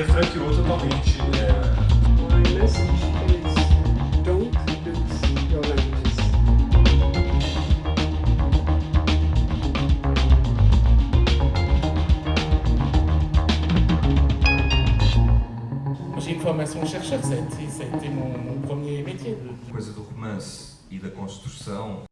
A franqueou totalmente. É... My message is don't lose your languages. J'ai une formation chercheur, ça a é mon, mon premier métier. Coisa do romance e da construção